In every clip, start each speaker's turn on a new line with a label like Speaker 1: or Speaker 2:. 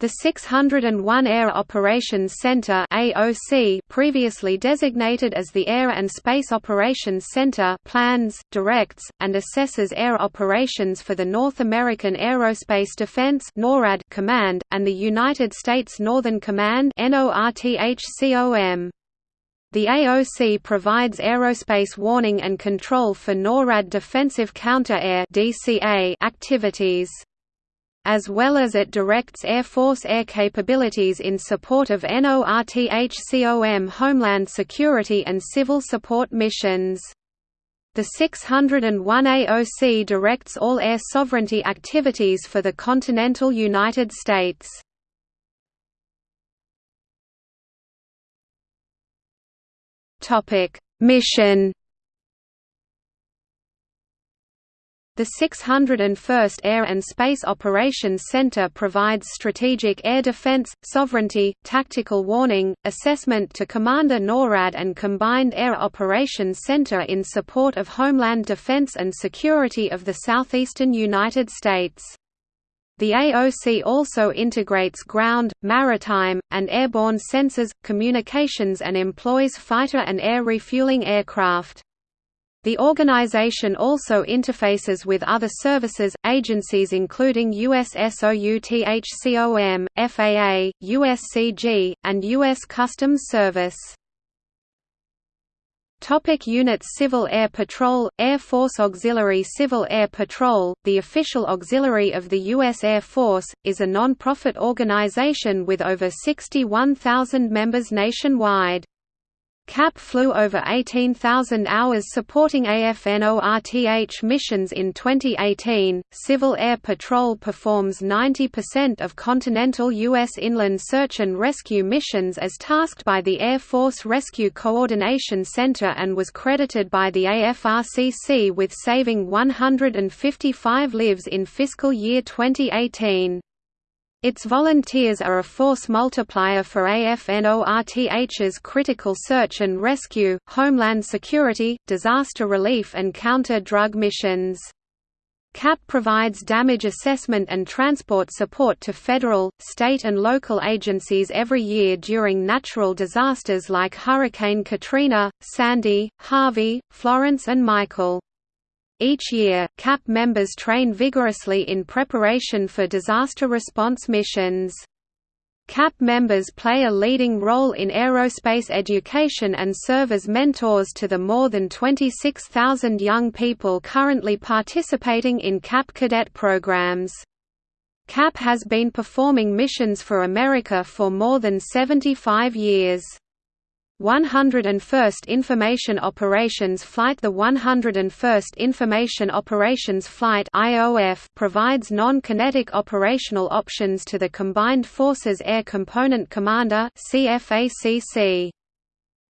Speaker 1: The 601 Air Operations Center (AOC), previously designated as the Air and Space Operations Center, plans, directs, and assesses air operations for the North American Aerospace Defense (NORAD) Command and the United States Northern Command (NORTHCOM). The AOC provides aerospace warning and control for NORAD defensive counter-air activities as well as it directs Air Force air capabilities in support of NORTHCOM Homeland Security and civil support missions. The 601 AOC directs all air sovereignty activities for the continental United States. Mission The 601st Air and Space Operations Center provides strategic air defense, sovereignty, tactical warning, assessment to Commander NORAD and Combined Air Operations Center in support of homeland defense and security of the southeastern United States. The AOC also integrates ground, maritime, and airborne sensors, communications and employs fighter and air refueling aircraft. The organization also interfaces with other services, agencies including USSOUTHCOM, FAA, USCG, and U.S. Customs Service. Topic units Civil Air Patrol Air Force Auxiliary Civil Air Patrol, the official auxiliary of the U.S. Air Force, is a non-profit organization with over 61,000 members nationwide. CAP flew over 18,000 hours supporting AFNORTH missions in 2018. Civil Air Patrol performs 90% of continental U.S. inland search and rescue missions as tasked by the Air Force Rescue Coordination Center and was credited by the AFRCC with saving 155 lives in fiscal year 2018. Its volunteers are a force multiplier for AFNORTH's critical search and rescue, homeland security, disaster relief and counter-drug missions. CAP provides damage assessment and transport support to federal, state and local agencies every year during natural disasters like Hurricane Katrina, Sandy, Harvey, Florence and Michael. Each year, CAP members train vigorously in preparation for disaster response missions. CAP members play a leading role in aerospace education and serve as mentors to the more than 26,000 young people currently participating in CAP cadet programs. CAP has been performing missions for America for more than 75 years. 101st Information Operations Flight The 101st Information Operations Flight provides non-kinetic operational options to the Combined Forces Air Component Commander.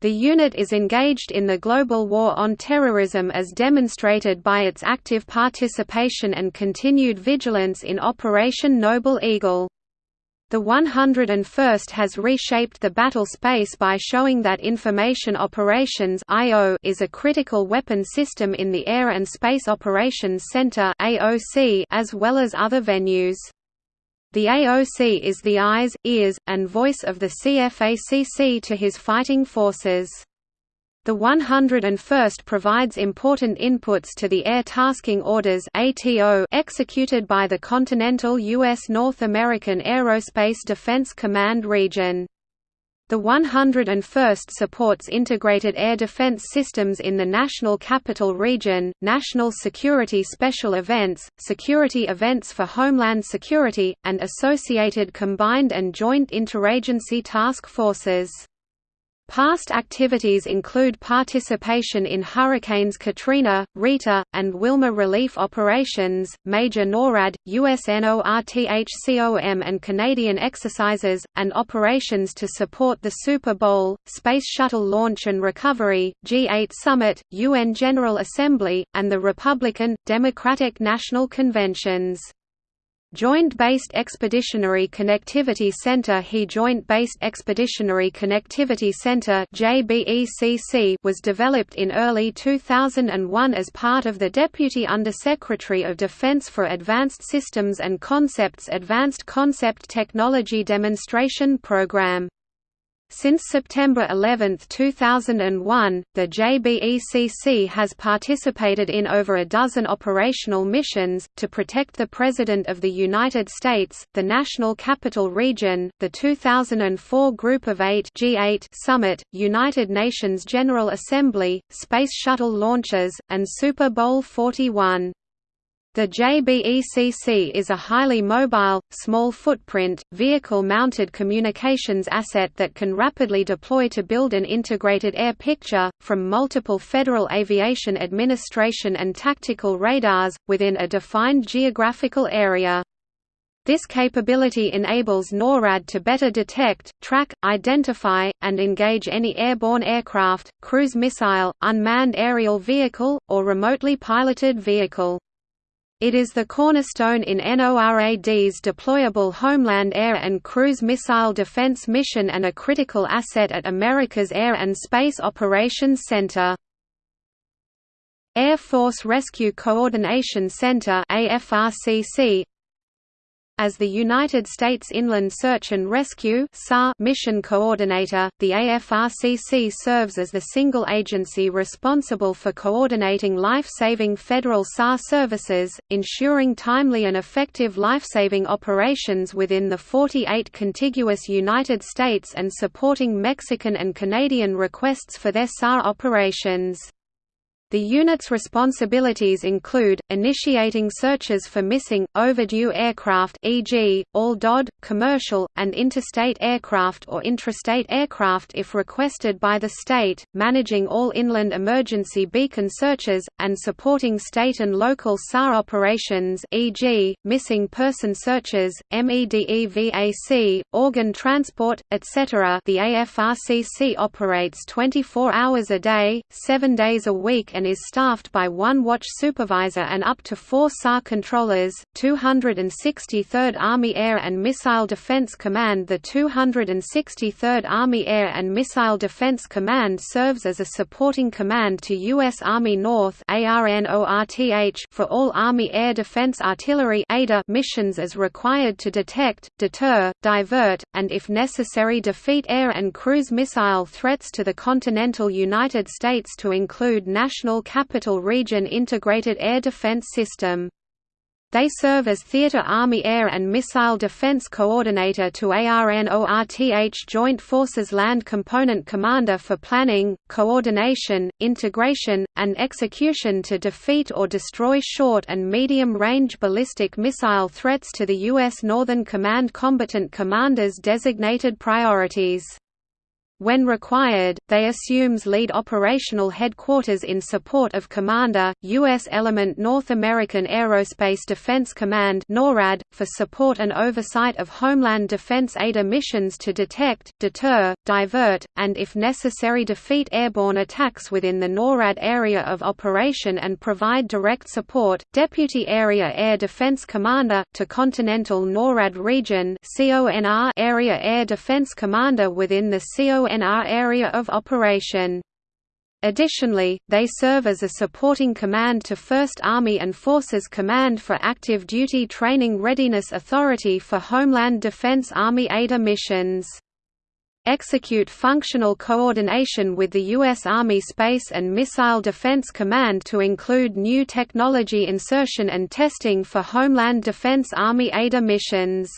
Speaker 1: The unit is engaged in the global war on terrorism as demonstrated by its active participation and continued vigilance in Operation Noble Eagle. The 101st has reshaped the battle space by showing that Information Operations IO' is a critical weapon system in the Air and Space Operations Center AOC' as well as other venues. The AOC is the eyes, ears, and voice of the CFACC to his fighting forces. The 101st provides important inputs to the Air Tasking Orders executed by the continental U.S. North American Aerospace Defense Command region. The 101st supports integrated air defense systems in the National Capital Region, national security special events, security events for Homeland Security, and associated combined and joint interagency task forces. Past activities include participation in Hurricanes Katrina, Rita, and Wilma relief operations, major NORAD, USNORTHCOM and Canadian exercises, and operations to support the Super Bowl, Space Shuttle launch and recovery, G8 Summit, UN General Assembly, and the Republican, Democratic National Conventions. Joint-Based Expeditionary Connectivity Center HE Joint-Based Expeditionary Connectivity Center was developed in early 2001 as part of the Deputy Undersecretary of Defense for Advanced Systems and Concepts Advanced Concept Technology Demonstration Program. Since September 11, 2001, the JBECC has participated in over a dozen operational missions, to protect the President of the United States, the National Capital Region, the 2004 Group of Eight G8 Summit, United Nations General Assembly, Space Shuttle launches, and Super Bowl 41. The JBECC is a highly mobile, small-footprint, vehicle-mounted communications asset that can rapidly deploy to build an integrated air picture, from multiple Federal Aviation Administration and tactical radars, within a defined geographical area. This capability enables NORAD to better detect, track, identify, and engage any airborne aircraft, cruise missile, unmanned aerial vehicle, or remotely piloted vehicle. It is the cornerstone in NORAD's deployable Homeland Air and Cruise Missile Defense mission and a critical asset at America's Air and Space Operations Center. Air Force Rescue Coordination Center as the United States Inland Search and Rescue mission coordinator, the AFRCC serves as the single agency responsible for coordinating life-saving federal SAR services, ensuring timely and effective life-saving operations within the 48 contiguous United States and supporting Mexican and Canadian requests for their SAR operations. The unit's responsibilities include, initiating searches for missing, overdue aircraft e.g., all DOD, commercial, and interstate aircraft or intrastate aircraft if requested by the state, managing all inland emergency beacon searches, and supporting state and local SAR operations e.g., missing person searches, MEDEVAC, organ transport, etc. The AFRCC operates 24 hours a day, 7 days a week and is staffed by one watch supervisor and up to four SAR controllers. 263rd Army Air and Missile Defense Command The 263rd Army Air and Missile Defense Command serves as a supporting command to U.S. Army North for all Army Air Defense Artillery missions as required to detect, deter, divert, and if necessary defeat air and cruise missile threats to the continental United States to include national National Capital Region Integrated Air Defense System. They serve as Theater Army Air and Missile Defense Coordinator to ARNORTH Joint Forces Land Component Commander for planning, coordination, integration, and execution to defeat or destroy short and medium-range ballistic missile threats to the U.S. Northern Command Combatant Commanders designated priorities. When required, they assumes lead operational headquarters in support of Commander, U.S. Element North American Aerospace Defense Command NORAD, for support and oversight of Homeland Defense ADA missions to detect, deter, divert, and if necessary defeat airborne attacks within the NORAD area of operation and provide direct support. Deputy Area Air Defense Commander, to Continental NORAD Region Area Air Defense Commander within the CONR NR area of operation. Additionally, they serve as a supporting command to 1st Army and Forces Command for Active Duty Training Readiness Authority for Homeland Defense Army ADA missions. Execute functional coordination with the U.S. Army Space and Missile Defense Command to include new technology insertion and testing for Homeland Defense Army ADA missions.